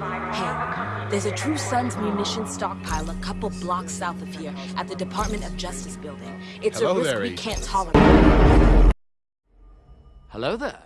Hey, There's a True Sons munition stockpile a couple blocks south of here, at the Department of Justice building. It's Hello a risk there, we can't tolerate. Hello there.